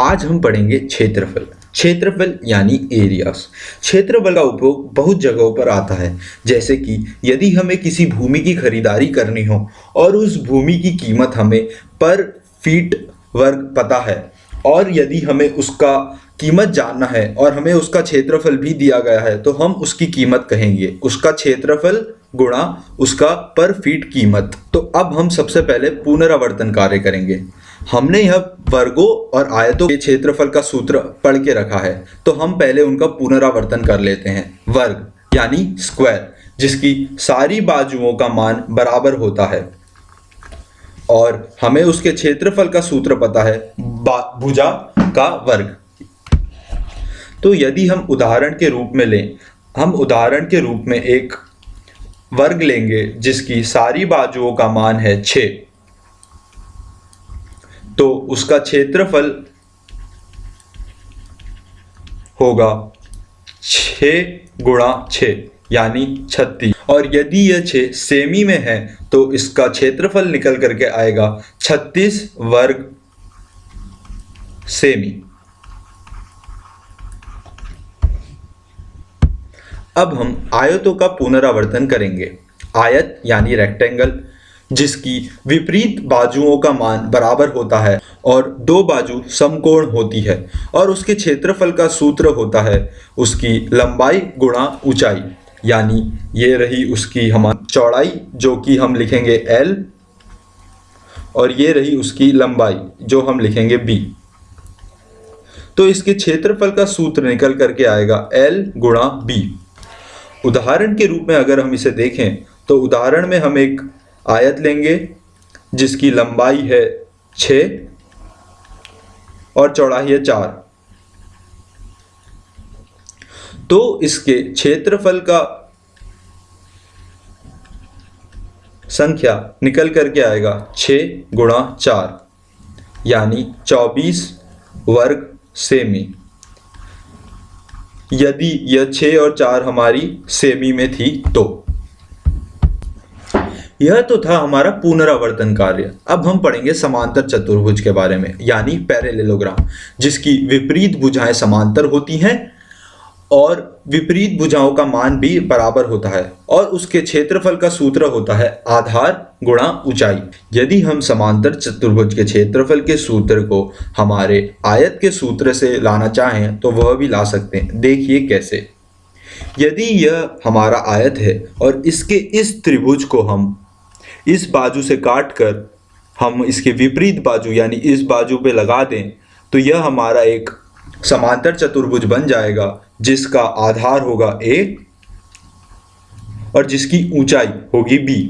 आज हम पढ़ेंगे क्षेत्रफल। क्षेत्रफल यानी एरियास क्षेत्रफल का उपयोग बहुत जगहों पर आता है। जैसे कि यदि हमें किसी भूमि की खरीदारी करनी हो और उस भूमि की कीमत हमें पर फीट वर्ग पता है और यदि हमें उसका कीमत जानना है और हमें उसका क्षेत्रफल भी दिया गया है तो हम उसकी कीमत कहेंगे। उसका क्षेत्रफल गुणा उसका पर फीट कीमत। तो अब हम सबसे पहले पुनरावर्तन कार्य करेंगे। हमने यह वर्गों और आयतों के क्षेत्रफल का सूत्र पढ़ के रखा है तो हम पहले उनका पुनरावर्तन कर लेते हैं। वर्ग, यानी स्क्वायर जिसकी सारी बाजुओं का मान बराबर होता है। और हमें उसके क्षेत्रफल का सूत्र पता है भुजा का वर्ग। तो यदि हम उदाहरण के रूप में लें, हम उदाहरण के रूप में एक वर्ग लेंगे, जिसकी सारी बाजुओं का मान है छ तो उसका क्षेत्रफल होगा छ गुणा छ यानी छत्तीस। और यदि यह छ सेमी में है तो इसका क्षेत्रफल निकल करके आएगा छत्तीस वर्ग सेमी। अब हम आयतों का पुनरावर्तन करेंगे। आयत, यानी रेक्टेंगल जिसकी विपरीत बाजुओं का मान बराबर होता है और दो बाजू समकोण होती है और उसके क्षेत्रफल का सूत्र होता है उसकी लंबाई गुणा ऊंचाई। यानी ये रही उसकी हमारी चौड़ाई, जो कि हम लिखेंगे L, और ये रही उसकी लंबाई, जो हम लिखेंगे B तो इसके क्षेत्रफल का सूत्र निकल करके आएगा L गुणा बी उदाहरण के रूप में अगर हम इसे देखें तो उदाहरण में हम एक आयत लेंगे, जिसकी लंबाई है छ और चौड़ाई है चार। तो इसके क्षेत्रफल का संख्या निकल करके आएगा छ गुणा चार, यानी चौबीस वर्ग सेमी। यदि यह छ और चार हमारी सेमी में थी तो यह तो था हमारा पुनरावर्तन कार्य। अब हम पढ़ेंगे समांतर चतुर्भुज के बारे में, यानी पैरेलेलोग्राम जिसकी विपरीत भुजाएँ समांतर होती हैं और विपरीत भुजाओं का मान भी बराबर होता है और उसके क्षेत्रफल का सूत्र होता है आधार गुणा ऊंचाई। यदि हम समांतर चतुर्भुज के क्षेत्रफल के सूत्र को हमारे आयत के सूत्र से लाना चाहें तो वह भी ला सकते हैं। देखिए कैसे। यदि यह हमारा आयत है और इसके इस त्रिभुज को हम इस बाजू से काट कर हम इसके विपरीत बाजू, यानी इस बाजू पे लगा दें तो यह हमारा एक समांतर चतुर्भुज बन जाएगा, जिसका आधार होगा ए और जिसकी ऊंचाई होगी बी।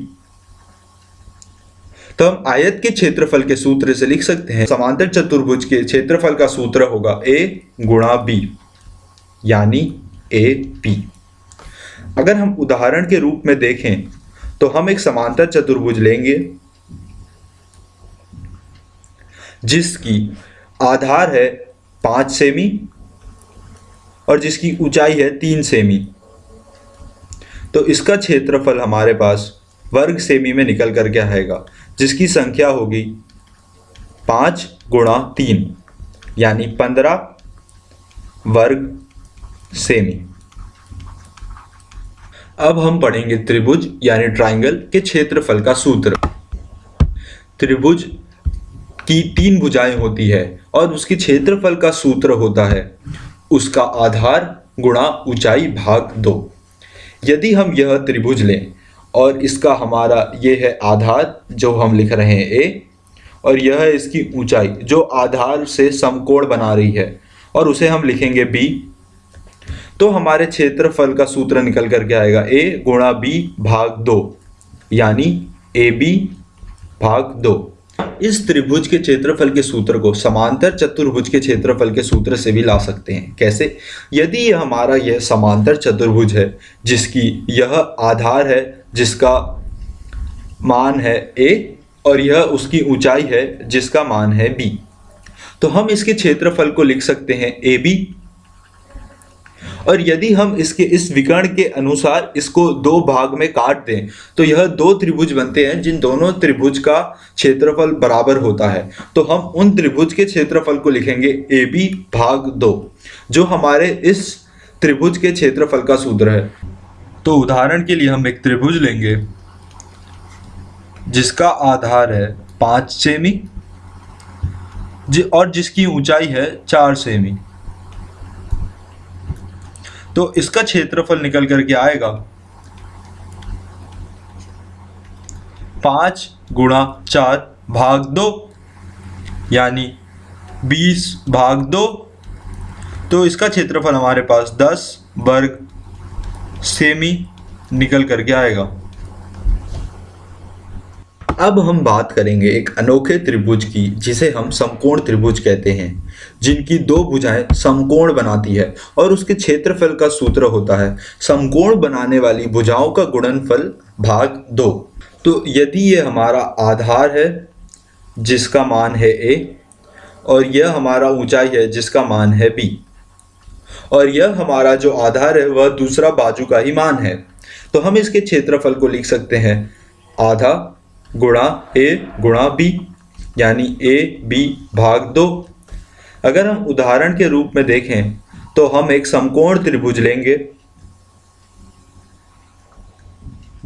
तो हम आयत के क्षेत्रफल के सूत्र से लिख सकते हैं। समांतर चतुर्भुज के क्षेत्रफल का सूत्र होगा ए गुणा बी, यानी ए पी। अगर हम उदाहरण के रूप में देखें तो हम एक समांतर चतुर्भुज लेंगे, जिसकी आधार है पाँच सेमी और जिसकी ऊंचाई है तीन सेमी। तो इसका क्षेत्रफल हमारे पास वर्ग सेमी में निकल कर करके आएगा? जिसकी संख्या होगी पाँच गुणा तीन, यानी पंद्रह वर्ग सेमी। अब हम पढ़ेंगे त्रिभुज, यानी ट्राइंगल के क्षेत्रफल का सूत्र। त्रिभुज की तीन भुजाएँ होती है और उसके क्षेत्रफल का सूत्र होता है। उसका आधार गुणा ऊंचाई भाग दो। यदि हम यह त्रिभुज लें और इसका हमारा ये है आधार, जो हम लिख रहे हैं ए और यह है इसकी ऊंचाई, जो आधार से समकोण बना रही है, और उसे हम लिखेंगे बी तो हमारे क्षेत्रफल का सूत्र निकल करके आएगा ए गुणा बी भाग दो, यानी ए बी भाग दो। इस त्रिभुज के क्षेत्रफल के सूत्र को समांतर चतुर्भुज के क्षेत्रफल के सूत्र से भी ला सकते हैं। कैसे? यदि यह हमारा यह समांतर चतुर्भुज है, जिसकी यह आधार है, जिसका मान है ए और यह उसकी ऊंचाई है, जिसका मान है बी तो हम इसके क्षेत्रफल को लिख सकते हैं ए बी और यदि हम इसके, इस विकर्ण के अनुसार इसको दो भाग में काट दें तो यह दो त्रिभुज बनते हैं, जिन दोनों त्रिभुज का क्षेत्रफल बराबर होता है। तो हम उन त्रिभुज के क्षेत्रफल को लिखेंगे ए बी भाग दो, जो हमारे इस त्रिभुज के क्षेत्रफल का सूत्र है। तो उदाहरण के लिए हम एक त्रिभुज लेंगे, जिसका आधार है पाँच सेमी और जिसकी ऊंचाई है चार सेमी। तो इसका क्षेत्रफल निकल करके आएगा पाँच गुणा चार भाग दो, यानी बीस भाग दो। तो इसका क्षेत्रफल हमारे पास दस वर्ग सेमी निकल करके आएगा। अब हम बात करेंगे एक अनोखे त्रिभुज की, जिसे हम समकोण त्रिभुज कहते हैं, जिनकी दो भुजाएँ समकोण बनाती है और उसके क्षेत्रफल का सूत्र होता है। समकोण बनाने वाली भुजाओं का गुणनफल भाग दो। तो यदि ये हमारा आधार है, जिसका मान है ए और यह हमारा ऊंचाई है, जिसका मान है बी और यह हमारा जो आधार है, वह दूसरा बाजू का ही मान है तो हम इसके क्षेत्रफल को लिख सकते हैं आधा गुणा ए गुणा बी, यानी ए, बी भाग दो। अगर हम उदाहरण के रूप में देखें तो हम एक समकोण त्रिभुज लेंगे,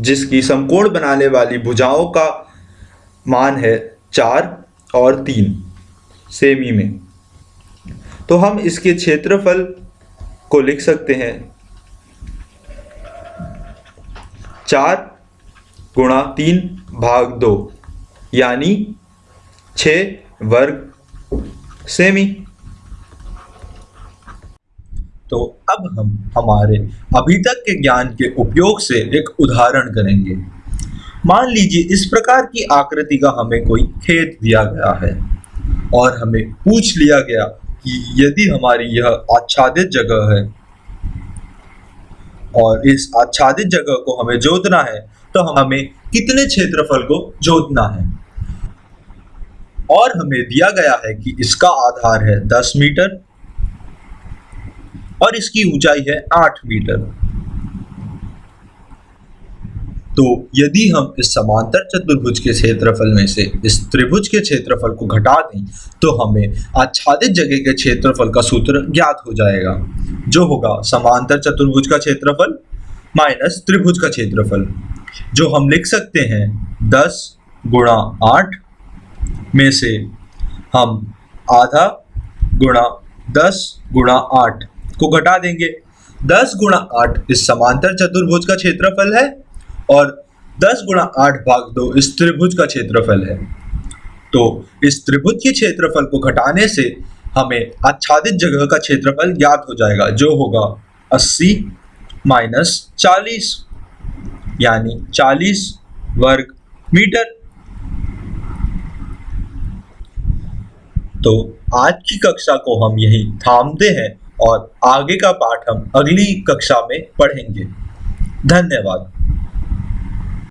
जिसकी समकोण बनाने वाली भुजाओं का मान है चार और तीन, सेमी में। तो हम इसके क्षेत्रफल को लिख सकते हैं। चार गुणा तीन भाग दो, यानी छ वर्ग सेमी। तो अब हम हमारे अभी तक के ज्ञान के उपयोग से एक उदाहरण करेंगे। मान लीजिए इस प्रकार की आकृति का हमें कोई खेत दिया गया है और हमें पूछ लिया गया कि यदि हमारी यह आच्छादित जगह है और इस आच्छादित जगह को हमें जोतना है तो हमें कितने क्षेत्रफल को जोतना है? और हमें दिया गया है कि इसका आधार है 10 मीटर और इसकी ऊंचाई है 8 मीटर। तो यदि हम इस समांतर चतुर्भुज के क्षेत्रफल में से इस त्रिभुज के क्षेत्रफल को घटा दें तो हमें आच्छादित जगह के क्षेत्रफल का सूत्र ज्ञात हो जाएगा, जो होगा समांतर चतुर्भुज का क्षेत्रफल माइनस त्रिभुज का क्षेत्रफल। जो हम लिख सकते हैं दस गुणा आठ में से हम आधा गुणा दस गुणा आठ को घटा देंगे। दस गुणा आठ इस समांतर चतुर्भुज का क्षेत्रफल है और दस गुणा आठ भाग दो इस त्रिभुज का क्षेत्रफल है। तो इस त्रिभुज के क्षेत्रफल को घटाने से हमें आच्छादित जगह का क्षेत्रफल ज्ञात हो जाएगा, जो होगा अस्सी माइनस चालीस। यानी 40 वर्ग मीटर। तो आज की कक्षा को हम यही थामते हैं और आगे का पाठ हम अगली कक्षा में पढ़ेंगे। धन्यवाद।